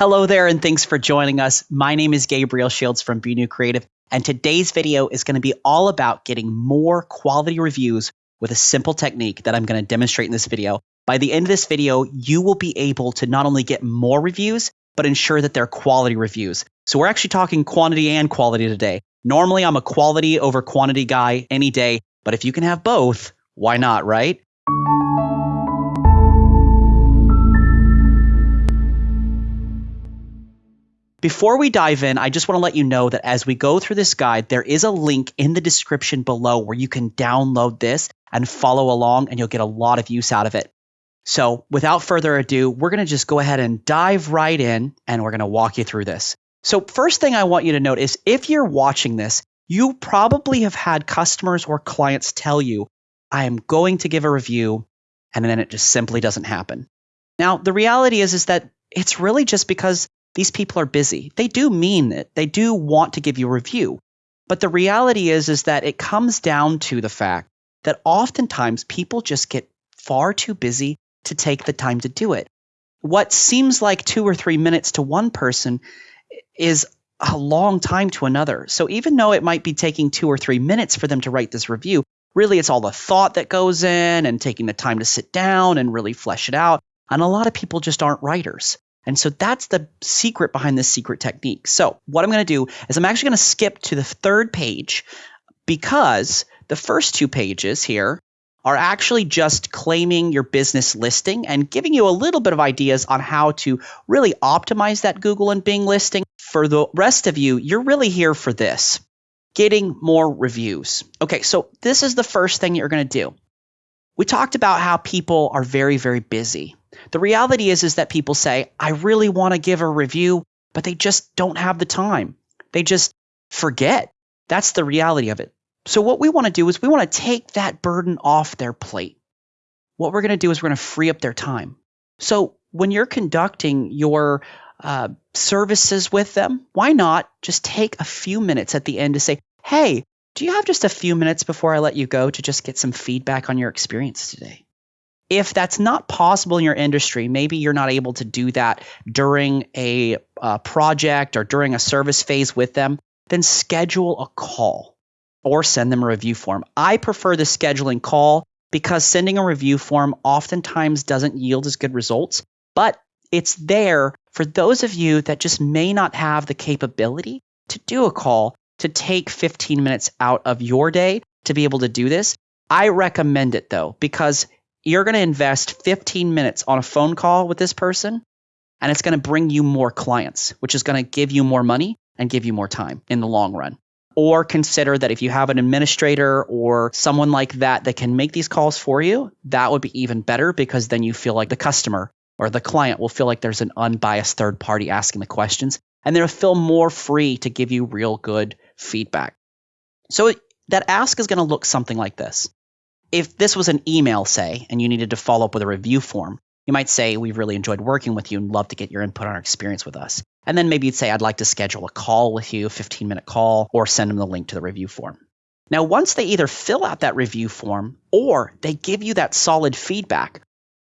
Hello there, and thanks for joining us. My name is Gabriel Shields from Be New Creative, and today's video is going to be all about getting more quality reviews with a simple technique that I'm going to demonstrate in this video. By the end of this video, you will be able to not only get more reviews, but ensure that they're quality reviews. So we're actually talking quantity and quality today. Normally, I'm a quality over quantity guy any day, but if you can have both, why not, right? Before we dive in, I just want to let you know that as we go through this guide, there is a link in the description below where you can download this and follow along, and you'll get a lot of use out of it. So, without further ado, we're going to just go ahead and dive right in, and we're going to walk you through this. So, first thing I want you to note is if you're watching this, you probably have had customers or clients tell you, I am going to give a review, and then it just simply doesn't happen. Now, the reality is, is that it's really just because these people are busy. They do mean it. They do want to give you a review. But the reality is is that it comes down to the fact that oftentimes people just get far too busy to take the time to do it. What seems like 2 or 3 minutes to one person is a long time to another. So even though it might be taking 2 or 3 minutes for them to write this review, really it's all the thought that goes in and taking the time to sit down and really flesh it out. And a lot of people just aren't writers. And so that's the secret behind this secret technique. So, what I'm going to do is I'm actually going to skip to the third page because the first two pages here are actually just claiming your business listing and giving you a little bit of ideas on how to really optimize that Google and Bing listing. For the rest of you, you're really here for this getting more reviews. Okay, so this is the first thing you're going to do. We talked about how people are very, very busy. The reality is is that people say, "I really want to give a review," but they just don't have the time. They just forget. That's the reality of it. So what we want to do is we want to take that burden off their plate. What we're going to do is we're going to free up their time. So when you're conducting your uh, services with them, why not just take a few minutes at the end to say, "Hey, do you have just a few minutes before I let you go to just get some feedback on your experience today?" if that's not possible in your industry, maybe you're not able to do that during a uh, project or during a service phase with them, then schedule a call or send them a review form. I prefer the scheduling call because sending a review form oftentimes doesn't yield as good results, but it's there for those of you that just may not have the capability to do a call to take 15 minutes out of your day to be able to do this. I recommend it though, because you're going to invest 15 minutes on a phone call with this person, and it's going to bring you more clients, which is going to give you more money and give you more time in the long run. Or consider that if you have an administrator or someone like that that can make these calls for you, that would be even better because then you feel like the customer or the client will feel like there's an unbiased third party asking the questions and they'll feel more free to give you real good feedback. So that ask is going to look something like this if this was an email, say, and you needed to follow up with a review form, you might say, We've really enjoyed working with you and love to get your input on our experience with us. And then maybe you'd say, I'd like to schedule a call with you, a 15 minute call, or send them the link to the review form. Now, once they either fill out that review form or they give you that solid feedback,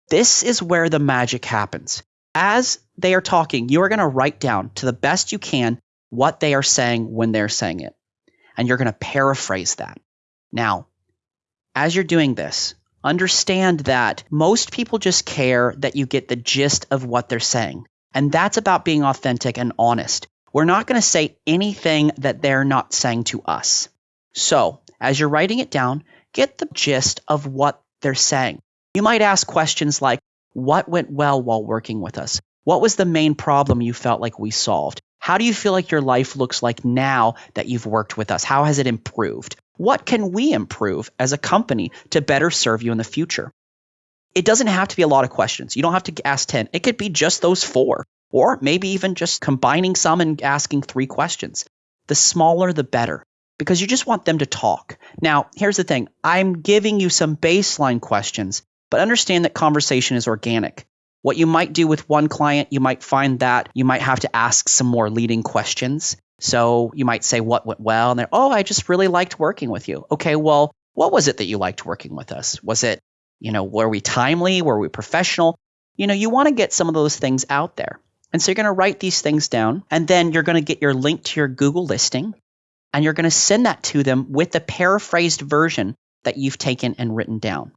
this is where the magic happens. As they are talking, you are going to write down to the best you can what they are saying when they're saying it. And you're going to paraphrase that. Now, as you're doing this, understand that most people just care that you get the gist of what they're saying. And that's about being authentic and honest. We're not going to say anything that they're not saying to us. So, as you're writing it down, get the gist of what they're saying. You might ask questions like, What went well while working with us? What was the main problem you felt like we solved? How do you feel like your life looks like now that you've worked with us? How has it improved? What can we improve as a company to better serve you in the future? It doesn't have to be a lot of questions. You don't have to ask 10. It could be just those four, or maybe even just combining some and asking three questions. The smaller, the better, because you just want them to talk. Now, here's the thing I'm giving you some baseline questions, but understand that conversation is organic. What you might do with one client, you might find that you might have to ask some more leading questions. So you might say, What went well? And they're, Oh, I just really liked working with you. Okay, well, what was it that you liked working with us? Was it, you know, were we timely? Were we professional? You know, you want to get some of those things out there. And so you're going to write these things down, and then you're going to get your link to your Google listing, and you're going to send that to them with the paraphrased version that you've taken and written down.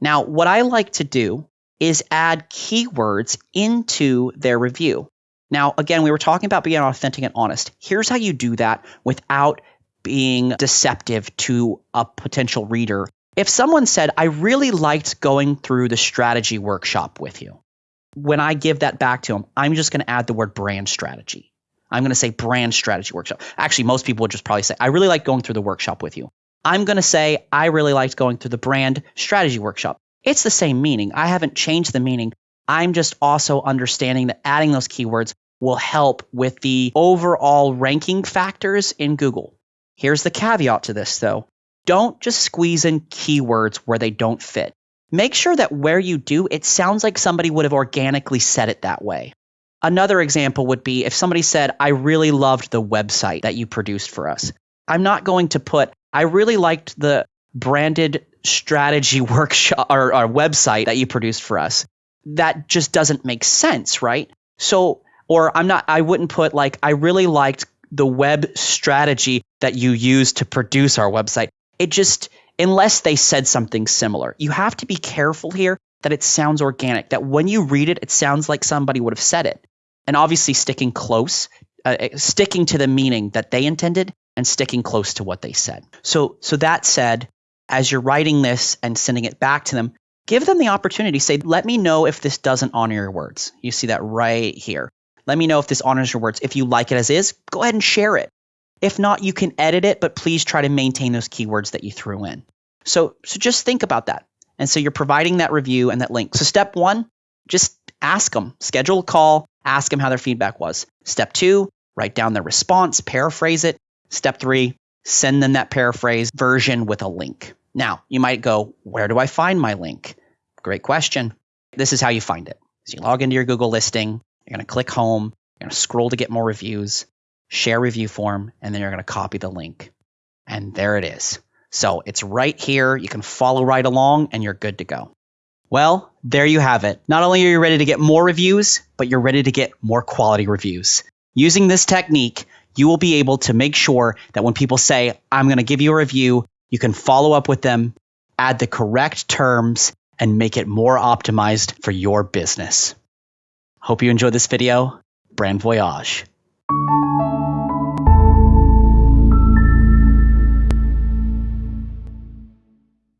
Now, what I like to do is add keywords into their review. Now, again, we were talking about being authentic and honest. Here's how you do that without being deceptive to a potential reader. If someone said, I really liked going through the strategy workshop with you, when I give that back to them, I'm just going to add the word brand strategy. I'm going to say brand strategy workshop. Actually, most people would just probably say, I really like going through the workshop with you. I'm going to say, I really liked going through the brand strategy workshop. It's the same meaning. I haven't changed the meaning. I'm just also understanding that adding those keywords will help with the overall ranking factors in Google. Here's the caveat to this though. Don't just squeeze in keywords where they don't fit. Make sure that where you do, it sounds like somebody would have organically said it that way. Another example would be if somebody said, I really loved the website that you produced for us. I'm not going to put, I really liked the branded strategy workshop or, or website that you produced for us. That just doesn't make sense, right? So, or I'm not, I wouldn't put like, I really liked the web strategy that you used to produce our website. It just, unless they said something similar, you have to be careful here that it sounds organic, that when you read it, it sounds like somebody would have said it. And obviously, sticking close, uh, sticking to the meaning that they intended and sticking close to what they said. So, so that said, as you're writing this and sending it back to them, give them the opportunity. Say, let me know if this doesn't honor your words. You see that right here. Let me know if this honors your words. If you like it as is, go ahead and share it. If not, you can edit it, but please try to maintain those keywords that you threw in. So, so just think about that. And so you're providing that review and that link. So step one, just ask them, schedule a call, ask them how their feedback was. Step two, write down their response, paraphrase it, Step three, send them that paraphrase version with a link. Now, you might go, where do I find my link? Great question. This is how you find it. So you log into your Google listing, you're going to click home, you're going to scroll to get more reviews, share review form, and then you're going to copy the link. And there it is. So it's right here. You can follow right along and you're good to go. Well, there you have it. Not only are you ready to get more reviews, but you're ready to get more quality reviews. Using this technique, you will be able to make sure that when people say, I'm going to give you a review, you can follow up with them, add the correct terms, and make it more optimized for your business. Hope you enjoyed this video. Brand Voyage.